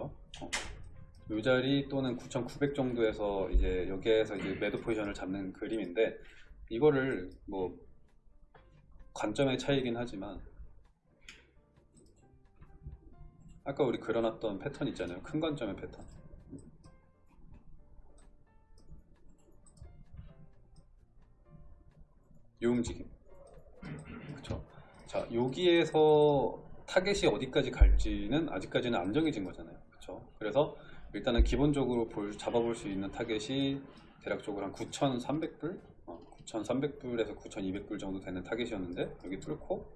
요 자리 또는 9,900 정도에서 이제 여기에서 이제 매도 포지션을 잡는 그림인데 이거를 뭐 관점의 차이긴 하지만 아까 우리 그려놨던 패턴 있잖아요. 큰 관점의 패턴. 요 움직임. 그쵸? 자, 여기에서 타겟이 어디까지 갈지는 아직까지는 안 정해진 거잖아요. 그쵸? 그래서 일단은 기본적으로 볼, 잡아볼 수 있는 타겟이 대략적으로 한 9,300불? 어, 9,300불에서 9,200불 정도 되는 타겟이었는데 여기 뚫고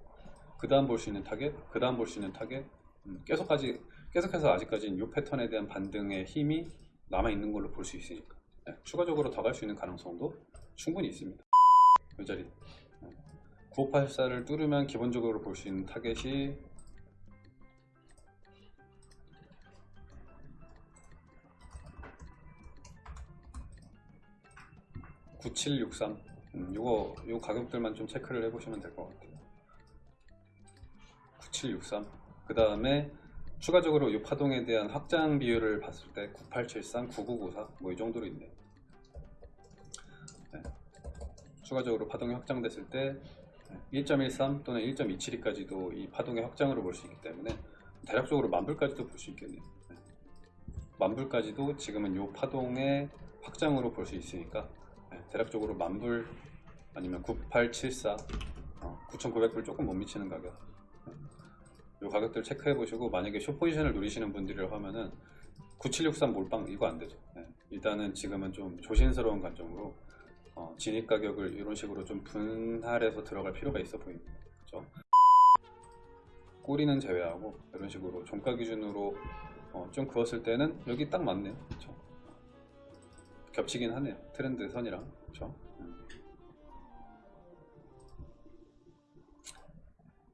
그 다음 볼 수 있는 타겟, 그 다음 볼 수 있는 타겟 음, 계속까지, 계속해서 아직까지는 이 패턴에 대한 반등의 힘이 남아있는 걸로 볼 수 있으니까 네, 추가적으로 더 갈 수 있는 가능성도 충분히 있습니다. 이 자리 9584를 뚫으면 기본적으로 볼 수 있는 타겟이 (9763) 음, 요거 요 가격들만 좀 체크를 해 보시면 될 것 같아요 (9763) 그 다음에 추가적으로 이 파동에 대한 확장 비율을 봤을 때 9873, 9994 뭐 이 정도로 있네요 네. 추가적으로 파동이 확장됐을 때 1.13 또는 1.272까지도 이 파동의 확장으로 볼 수 있기 때문에 대략적으로 만불까지도 볼 수 있겠네요. 네. 만불까지도 지금은 이 파동의 확장으로 볼 수 있으니까 네, 대략적으로 만불 아니면 9874, 어, 9,900불 조금 못 미치는 가격. 이 가격들 체크해 보시고 만약에 숏 포지션을 노리시는 분들이라고 하면은 9763 몰빵 이거 안 되죠. 네. 일단은 지금은 좀 조심스러운 관점으로 어, 진입 가격을 이런 식으로 좀 분할해서 들어갈 필요가 있어 보입니다. 그렇죠? 꼬리는 제외하고 이런 식으로 종가 기준으로 어, 좀 그었을 때는 여기 딱 맞네요. 그렇죠? 겹치긴 하네요. 트렌드 선이랑. 그렇죠? 음.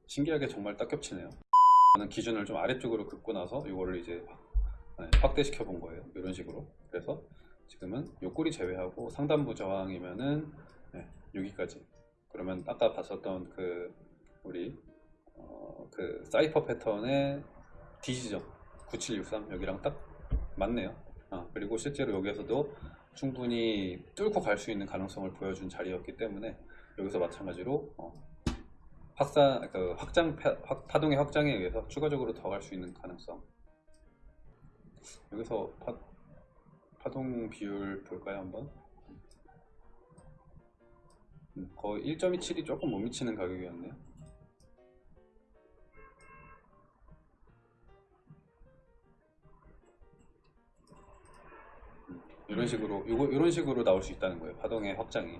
신기하게 정말 딱 겹치네요. 저는 기준을 좀 아래쪽으로 긋고 나서 이거를 이제 네, 확대시켜 본 거예요. 이런 식으로. 그래서 지금은 요 꼬리 제외하고 상단부 저항이면은 네, 여기까지 그러면 아까 봤었던 그 우리 어, 그 사이퍼 패턴의 D 지점 9763 여기랑 딱 맞네요 아, 그리고 실제로 여기에서도 충분히 뚫고 갈 수 있는 가능성을 보여준 자리였기 때문에 여기서 마찬가지로 어, 확산, 그 확장 파, 확- 파동의 확장에 의해서 추가적으로 더 갈 수 있는 가능성 여기서 파, 파동 비율 볼까요 한번? 음, 거의 1.27이 조금 못 미치는 가격이었네요. 이런 식으로 요거 이런 식으로 나올 수 있다는 거예요. 파동의 확장이.